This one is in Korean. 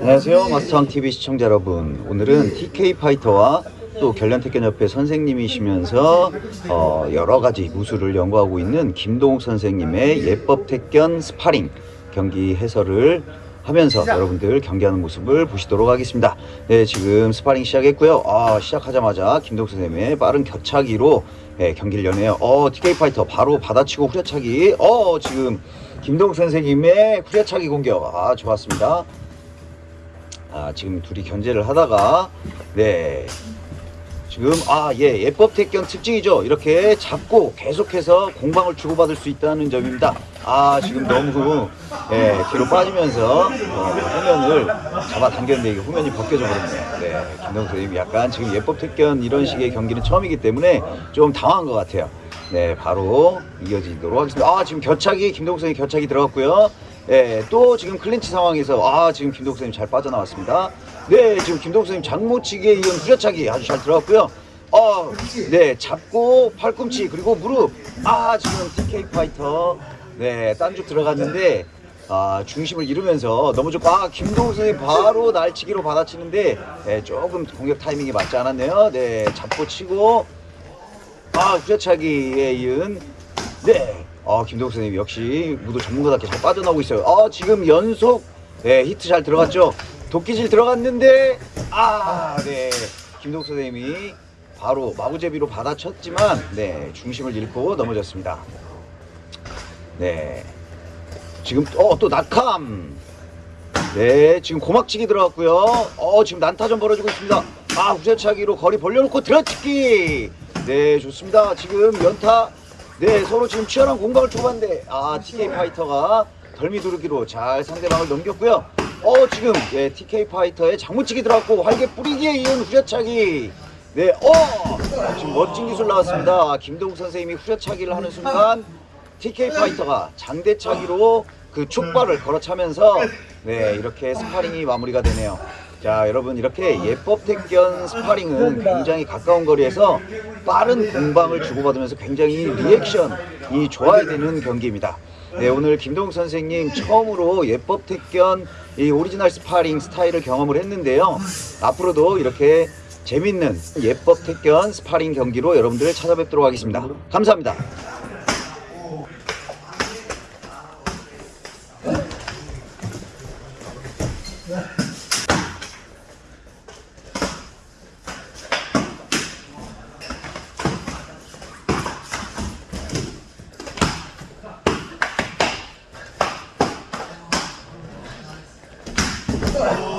안녕하세요 마스터황TV 시청자 여러분. 오늘은 TK 파이터와 또 결련택견협회 선생님이시면서 어, 여러가지 무술을 연구하고 있는 김동욱 선생님의 옛법 택견 스파링 경기 해설을 하면서 여러분들 경기하는 모습을 보시도록 하겠습니다. 네 지금 스파링 시작했고요. 아, 시작하자마자 김동욱 선생님의 빠른 곁차기로 네, 경기를 여네요. 어 TK 파이터 바로 받아치고 후려차기. 어 지금 김동욱 선생님의 후려차기 공격. 아 좋았습니다. 아, 지금 둘이 견제를 하다가 네 지금 아예 예법 태권 특징이죠. 이렇게 잡고 계속해서 공방을 주고받을 수 있다는 점입니다. 아 지금 너무 예, 뒤로 빠지면서 어, 후면을 잡아당겼는데 이게 후면이 벗겨져 버렸네요. 네 김동수 선생님 약간 지금 예법 태권 이런 식의 경기는 처음이기 때문에 좀 당황한 것 같아요. 네 바로 이어지도록 하겠습니다. 아 지금 곁차기 김동욱 선생님 곁차기 들어갔고요 예, 또 지금 클린치 상황에서 아 지금 김동욱 선생님 잘 빠져나왔습니다. 네, 지금 김동욱 선생님 장모치기에 이은 후려차기 아주 잘 들어갔고요. 어, 네, 잡고 팔꿈치 그리고 무릎. 아 지금 TK 파이터 네 딴죽 들어갔는데 아 중심을 잃으면서 넘어졌고 아 김동욱 선생님 바로 날치기로 받아치는데 네, 조금 공격 타이밍이 맞지 않았네요. 네, 잡고 치고 아 후려차기에 이은 네. 아, 김동욱 선생님 역시 무도 전문가답게 잘 빠져나오고 있어요. 아, 지금 연속 네, 히트 잘 들어갔죠. 도끼질 들어갔는데 아, 네. 김동욱 선생님이 바로 마구제비로 받아쳤지만 네, 중심을 잃고 넘어졌습니다. 네. 지금 어, 또 낙함. 네, 지금 고막치기 들어갔고요. 어, 지금 난타전 벌어지고 있습니다. 아, 후려차기로 거리 벌려놓고 들어치기. 네, 좋습니다. 지금 연타 네 서로 지금 치열한 공방을 주고받는데 아 TK 파이터가 덜미 두르기로 잘 상대방을 넘겼고요. 어 지금 예, TK 파이터의 장무치기 들어갔고 활개 뿌리기에 이은 후려차기. 네어! 지금 멋진 기술 나왔습니다. 김동욱 선생님이 후려차기를 하는 순간 TK 파이터가 장대차기로 그 축발을 걷어차면서 네 이렇게 스파링이 마무리가 되네요 자 여러분 이렇게 옛법 택견 스파링은 굉장히 가까운 거리에서 빠른 공방을 주고받으면서 굉장히 리액션이 좋아야 되는 경기입니다. 네 오늘 김동욱 선생님 처음으로 옛법 택견 이 오리지널 스파링 스타일을 경험을 했는데요. 앞으로도 이렇게 재밌는 옛법 택견 스파링 경기로 여러분들을 찾아뵙도록 하겠습니다. 감사합니다 Vai.